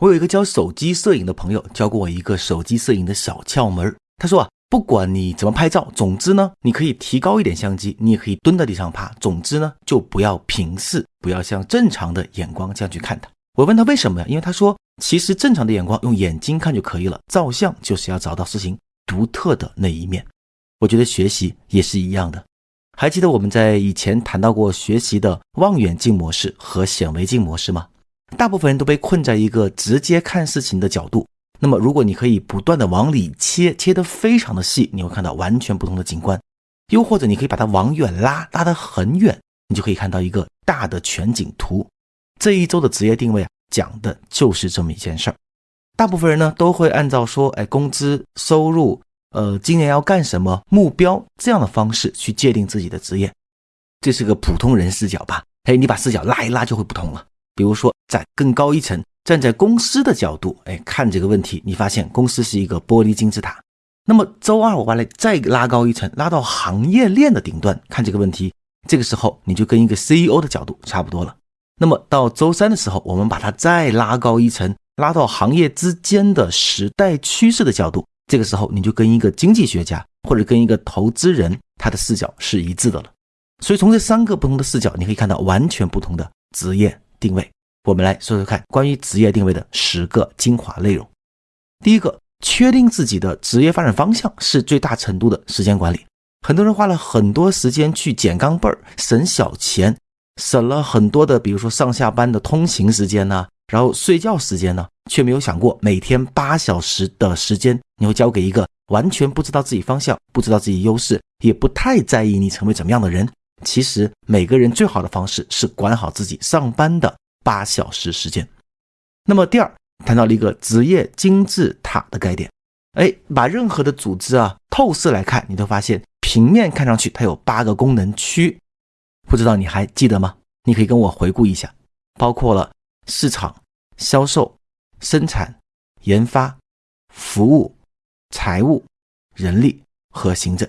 我有一个教手机摄影的朋友，教过我一个手机摄影的小窍门。他说啊，不管你怎么拍照，总之呢，你可以提高一点相机，你也可以蹲在地上拍。总之呢，就不要平视，不要像正常的眼光这样去看它。我问他为什么呀？因为他说，其实正常的眼光用眼睛看就可以了。照相就是要找到事情独特的那一面。我觉得学习也是一样的。还记得我们在以前谈到过学习的望远镜模式和显微镜模式吗？大部分人都被困在一个直接看事情的角度。那么，如果你可以不断的往里切，切得非常的细，你会看到完全不同的景观。又或者，你可以把它往远拉，拉得很远，你就可以看到一个大的全景图。这一周的职业定位啊，讲的就是这么一件事儿。大部分人呢都会按照说，哎，工资、收入，呃，今年要干什么，目标这样的方式去界定自己的职业。这是个普通人视角吧？哎，你把视角拉一拉就会不同了。比如说，在更高一层，站在公司的角度，哎，看这个问题，你发现公司是一个玻璃金字塔。那么周二我把它再拉高一层，拉到行业链的顶端看这个问题，这个时候你就跟一个 CEO 的角度差不多了。那么到周三的时候，我们把它再拉高一层，拉到行业之间的时代趋势的角度，这个时候你就跟一个经济学家或者跟一个投资人他的视角是一致的了。所以从这三个不同的视角，你可以看到完全不同的职业。定位，我们来说说看关于职业定位的十个精华内容。第一个，确定自己的职业发展方向是最大程度的时间管理。很多人花了很多时间去捡钢镚儿，省小钱，省了很多的，比如说上下班的通勤时间呢，然后睡觉时间呢，却没有想过每天八小时的时间你会交给一个完全不知道自己方向、不知道自己优势，也不太在意你成为怎么样的人。其实每个人最好的方式是管好自己上班的八小时时间。那么第二，谈到了一个职业金字塔的概念。哎，把任何的组织啊透视来看，你都发现平面看上去它有八个功能区，不知道你还记得吗？你可以跟我回顾一下，包括了市场、销售、生产、研发、服务、财务、人力和行政。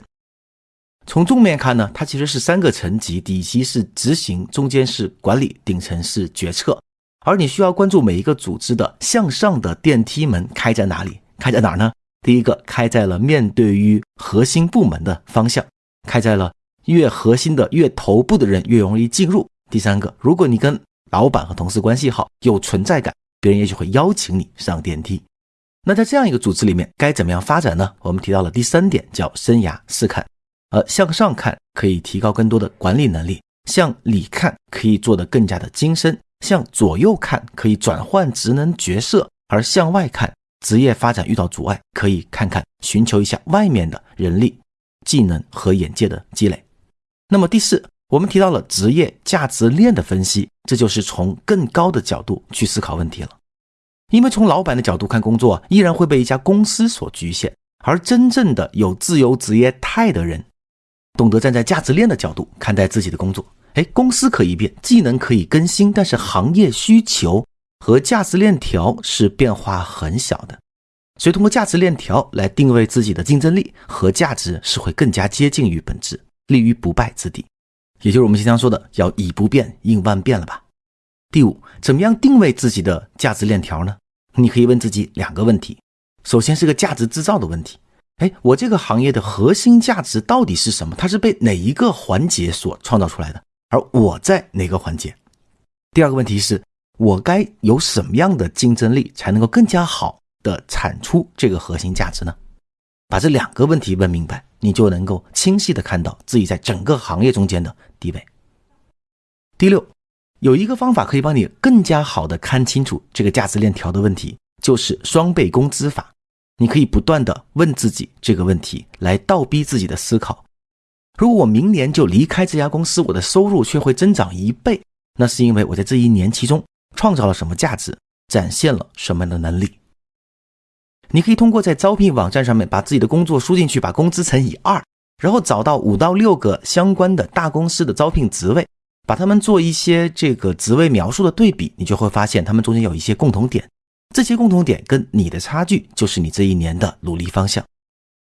从正面看呢，它其实是三个层级，底级是执行，中间是管理，顶层是决策。而你需要关注每一个组织的向上的电梯门开在哪里，开在哪儿呢？第一个开在了面对于核心部门的方向，开在了越核心的越头部的人越容易进入。第三个，如果你跟老板和同事关系好，有存在感，别人也许会邀请你上电梯。那在这样一个组织里面，该怎么样发展呢？我们提到了第三点，叫生涯试看。而向上看可以提高更多的管理能力，向里看可以做得更加的精深，向左右看可以转换职能角色，而向外看，职业发展遇到阻碍，可以看看寻求一下外面的人力、技能和眼界的积累。那么第四，我们提到了职业价值链的分析，这就是从更高的角度去思考问题了。因为从老板的角度看工作，依然会被一家公司所局限，而真正的有自由职业态的人。懂得站在价值链的角度看待自己的工作，哎，公司可以变，技能可以更新，但是行业需求和价值链条是变化很小的，所以通过价值链条来定位自己的竞争力和价值是会更加接近于本质，立于不败之地，也就是我们经常说的要以不变应万变了吧。第五，怎么样定位自己的价值链条呢？你可以问自己两个问题，首先是个价值制造的问题。哎，我这个行业的核心价值到底是什么？它是被哪一个环节所创造出来的？而我在哪个环节？第二个问题是，我该有什么样的竞争力才能够更加好的产出这个核心价值呢？把这两个问题问明白，你就能够清晰的看到自己在整个行业中间的地位。第六，有一个方法可以帮你更加好的看清楚这个价值链条的问题，就是双倍工资法。你可以不断的问自己这个问题，来倒逼自己的思考。如果我明年就离开这家公司，我的收入却会增长一倍，那是因为我在这一年其中创造了什么价值，展现了什么样的能力？你可以通过在招聘网站上面把自己的工作输进去，把工资乘以二，然后找到五到六个相关的大公司的招聘职位，把他们做一些这个职位描述的对比，你就会发现他们中间有一些共同点。这些共同点跟你的差距，就是你这一年的努力方向。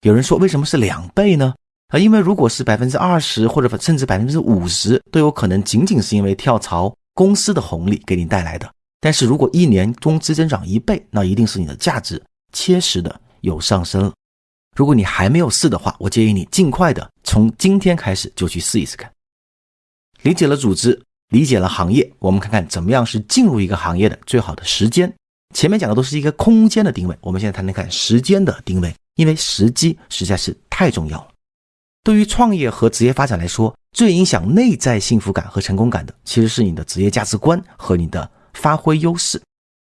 有人说，为什么是两倍呢？啊，因为如果是百分之二十，或者甚至百分之五十，都有可能仅仅是因为跳槽公司的红利给你带来的。但是如果一年工资增长一倍，那一定是你的价值切实的有上升了。如果你还没有试的话，我建议你尽快的从今天开始就去试一试看。理解了组织，理解了行业，我们看看怎么样是进入一个行业的最好的时间。前面讲的都是一个空间的定位，我们现在谈谈看时间的定位，因为时机实在是太重要了。对于创业和职业发展来说，最影响内在幸福感和成功感的，其实是你的职业价值观和你的发挥优势。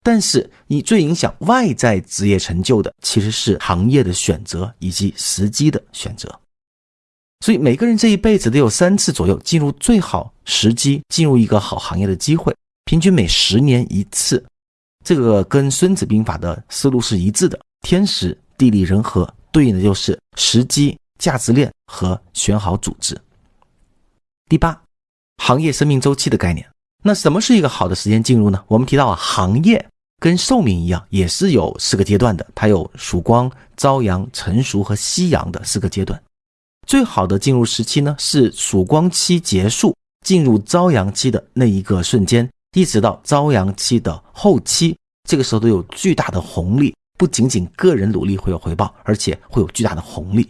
但是，你最影响外在职业成就的，其实是行业的选择以及时机的选择。所以，每个人这一辈子都有三次左右进入最好时机、进入一个好行业的机会，平均每十年一次。这个跟《孙子兵法》的思路是一致的。天时、地利、人和，对应的就是时机、价值链和选好组织。第八，行业生命周期的概念。那什么是一个好的时间进入呢？我们提到啊，行业跟寿命一样，也是有四个阶段的。它有曙光、朝阳、成熟和夕阳的四个阶段。最好的进入时期呢，是曙光期结束，进入朝阳期的那一个瞬间，一直到朝阳期的后期，这个时候都有巨大的红利。不仅仅个人努力会有回报，而且会有巨大的红利。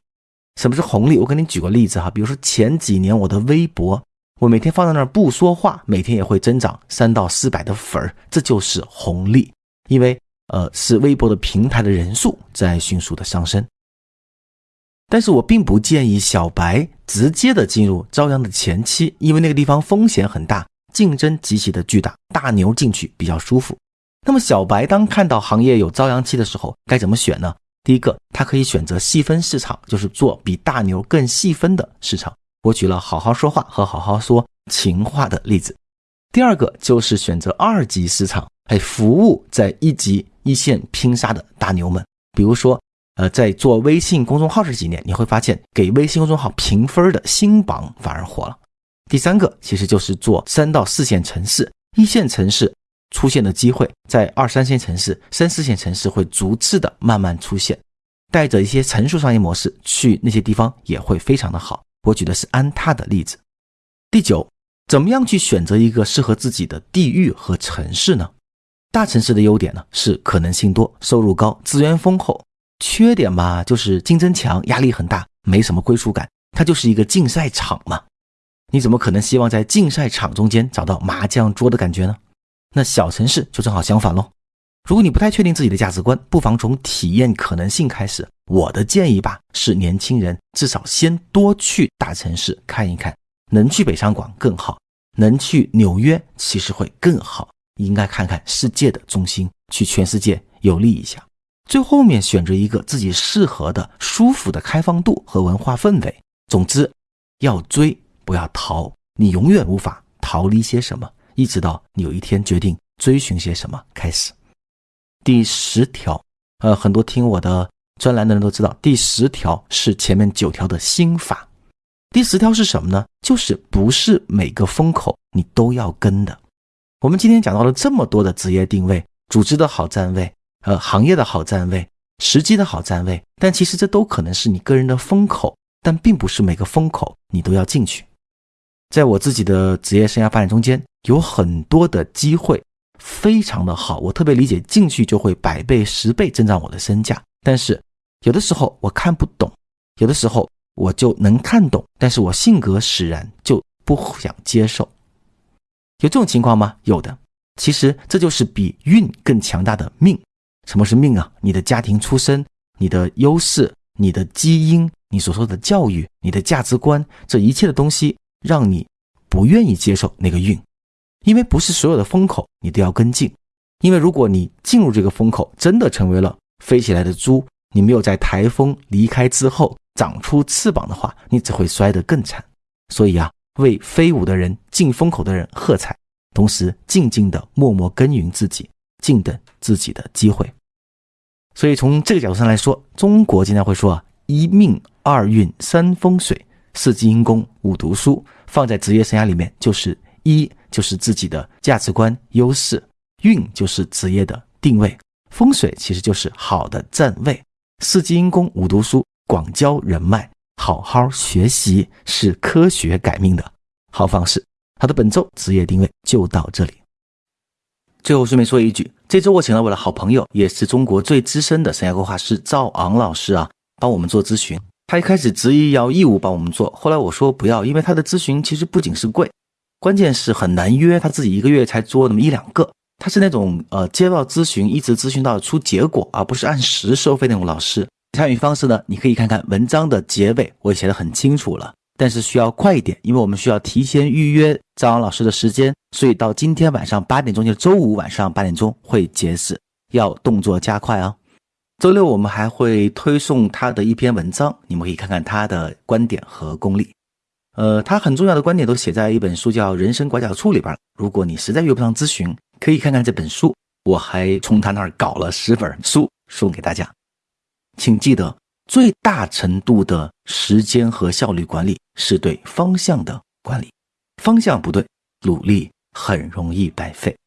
什么是红利？我给你举个例子哈，比如说前几年我的微博。我每天放在那儿不说话，每天也会增长三到四百的粉儿，这就是红利。因为呃，是微博的平台的人数在迅速的上升。但是我并不建议小白直接的进入朝阳的前期，因为那个地方风险很大，竞争极其的巨大，大牛进去比较舒服。那么小白当看到行业有朝阳期的时候，该怎么选呢？第一个，他可以选择细分市场，就是做比大牛更细分的市场。我举了好好说话和好好说情话的例子。第二个就是选择二级市场，哎，服务在一级一线拼杀的大牛们。比如说，呃，在做微信公众号这几年，你会发现给微信公众号评分的新榜反而火了。第三个其实就是做三到四线城市，一线城市出现的机会，在二三线城市、三四线城市会逐次的慢慢出现，带着一些成熟商业模式去那些地方也会非常的好。我举的是安踏的例子。第九，怎么样去选择一个适合自己的地域和城市呢？大城市的优点呢是可能性多、收入高、资源丰厚；缺点嘛就是竞争强、压力很大、没什么归属感。它就是一个竞赛场嘛。你怎么可能希望在竞赛场中间找到麻将桌的感觉呢？那小城市就正好相反喽。如果你不太确定自己的价值观，不妨从体验可能性开始。我的建议吧，是年轻人至少先多去大城市看一看，能去北上广更好，能去纽约其实会更好。应该看看世界的中心，去全世界游历一下。最后面选择一个自己适合的、舒服的开放度和文化氛围。总之，要追不要逃，你永远无法逃离些什么，一直到你有一天决定追寻些什么开始。第十条，呃，很多听我的专栏的人都知道，第十条是前面九条的心法。第十条是什么呢？就是不是每个风口你都要跟的。我们今天讲到了这么多的职业定位、组织的好站位、呃，行业的好站位、时机的好站位，但其实这都可能是你个人的风口，但并不是每个风口你都要进去。在我自己的职业生涯发展中间，有很多的机会。非常的好，我特别理解进去就会百倍十倍增长我的身价。但是有的时候我看不懂，有的时候我就能看懂，但是我性格使然就不想接受。有这种情况吗？有的。其实这就是比运更强大的命。什么是命啊？你的家庭出身、你的优势、你的基因、你所受的教育、你的价值观，这一切的东西让你不愿意接受那个运。因为不是所有的风口你都要跟进，因为如果你进入这个风口，真的成为了飞起来的猪，你没有在台风离开之后长出翅膀的话，你只会摔得更惨。所以啊，为飞舞的人、进风口的人喝彩，同时静静的默默耕耘自己，静等自己的机会。所以从这个角度上来说，中国经常会说啊，一命二运三风水四积阴功五读书，放在职业生涯里面就是一。就是自己的价值观优势，运就是职业的定位，风水其实就是好的站位，四季阴功五读书广交人脉，好好学习是科学改命的好方式。好的，本周职业定位就到这里。最后顺便说一句，这周我请了我的好朋友，也是中国最资深的生涯规划师赵昂老师啊，帮我们做咨询。他一开始执意要义务帮我们做，后来我说不要，因为他的咨询其实不仅是贵，关键是很难约，他自己一个月才做那么一两个。他是那种呃接到咨询一直咨询到出结果，而不是按时收费那种老师。参与方式呢，你可以看看文章的结尾，我写的很清楚了。但是需要快一点，因为我们需要提前预约张老师的时间，所以到今天晚上八点钟，就周五晚上八点钟会截止，要动作加快啊。周六我们还会推送他的一篇文章，你们可以看看他的观点和功力。呃，他很重要的观点都写在一本书叫《人生拐角处》里边了。如果你实在约不上咨询，可以看看这本书。我还从他那儿搞了十本书送给大家，请记得。最大程度的时间和效率管理是对方向的管理，方向不对，努力很容易白费。